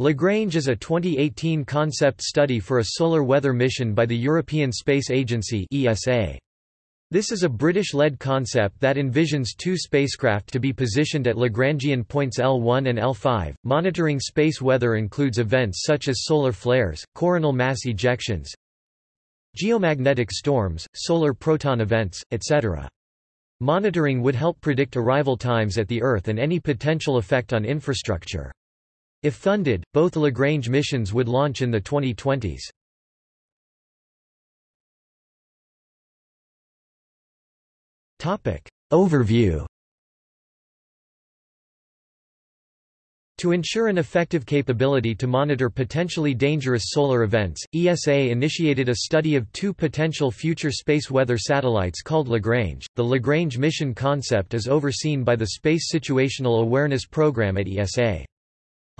Lagrange is a 2018 concept study for a solar weather mission by the European Space Agency ESA. This is a British-led concept that envisions two spacecraft to be positioned at Lagrangian points L1 and L5. Monitoring space weather includes events such as solar flares, coronal mass ejections, geomagnetic storms, solar proton events, etc. Monitoring would help predict arrival times at the Earth and any potential effect on infrastructure. If funded, both Lagrange missions would launch in the 2020s. Topic. Overview To ensure an effective capability to monitor potentially dangerous solar events, ESA initiated a study of two potential future space weather satellites called Lagrange. The Lagrange mission concept is overseen by the Space Situational Awareness Program at ESA.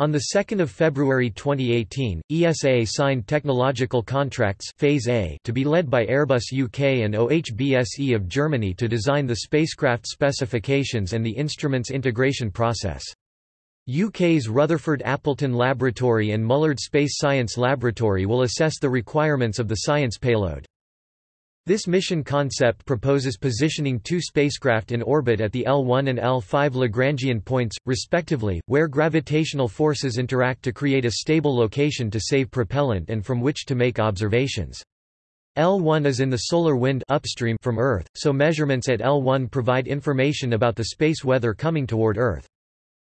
On 2 February 2018, ESA signed technological contracts Phase A to be led by Airbus UK and OHBSE of Germany to design the spacecraft specifications and the instruments integration process. UK's Rutherford Appleton Laboratory and Mullard Space Science Laboratory will assess the requirements of the science payload. This mission concept proposes positioning two spacecraft in orbit at the L1 and L5 Lagrangian points, respectively, where gravitational forces interact to create a stable location to save propellant and from which to make observations. L1 is in the solar wind upstream from Earth, so measurements at L1 provide information about the space weather coming toward Earth.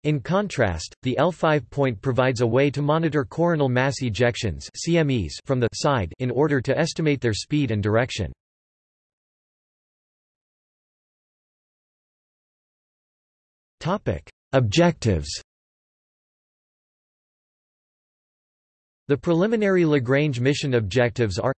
In contrast, the L5 point provides a way to monitor coronal mass ejections CMEs from the side in order to estimate their speed and direction. Objectives The preliminary Lagrange mission objectives are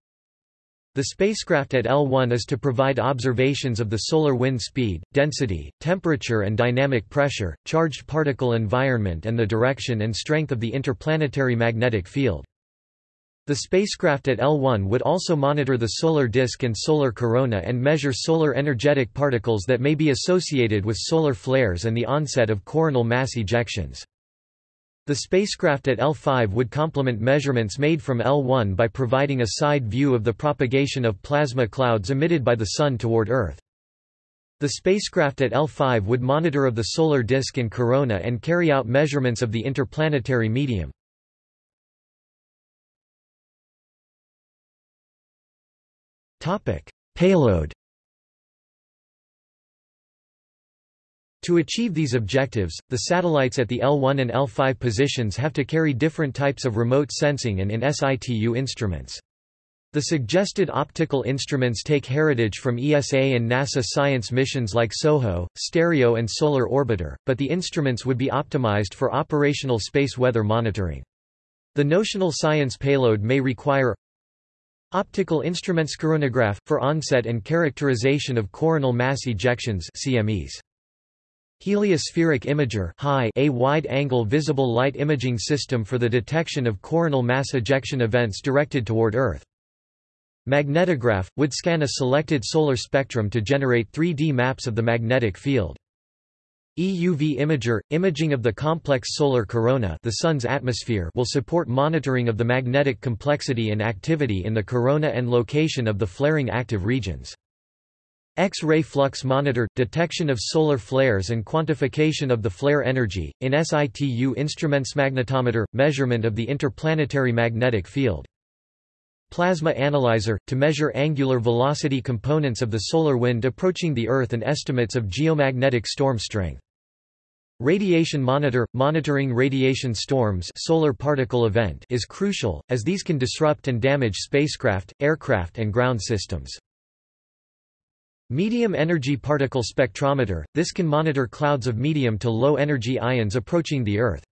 the spacecraft at L1 is to provide observations of the solar wind speed, density, temperature and dynamic pressure, charged particle environment and the direction and strength of the interplanetary magnetic field. The spacecraft at L1 would also monitor the solar disk and solar corona and measure solar energetic particles that may be associated with solar flares and the onset of coronal mass ejections. The spacecraft at L5 would complement measurements made from L1 by providing a side view of the propagation of plasma clouds emitted by the Sun toward Earth. The spacecraft at L5 would monitor of the solar disk and corona and carry out measurements of the interplanetary medium. Payload To achieve these objectives, the satellites at the L1 and L5 positions have to carry different types of remote sensing and in situ instruments. The suggested optical instruments take heritage from ESA and NASA science missions like SOHO, STEREO and Solar Orbiter, but the instruments would be optimized for operational space weather monitoring. The notional science payload may require Optical instruments coronagraph, for onset and characterization of coronal mass ejections CMEs. Heliospheric Imager a wide-angle visible light imaging system for the detection of coronal mass ejection events directed toward Earth. Magnetograph, would scan a selected solar spectrum to generate 3D maps of the magnetic field. EUV imager, imaging of the complex solar corona the Sun's atmosphere will support monitoring of the magnetic complexity and activity in the corona and location of the flaring active regions. X-ray flux monitor – detection of solar flares and quantification of the flare energy, in situ instruments magnetometer – measurement of the interplanetary magnetic field. Plasma analyzer – to measure angular velocity components of the solar wind approaching the Earth and estimates of geomagnetic storm strength. Radiation monitor – monitoring radiation storms solar particle event is crucial, as these can disrupt and damage spacecraft, aircraft and ground systems. Medium energy particle spectrometer – This can monitor clouds of medium to low energy ions approaching the Earth.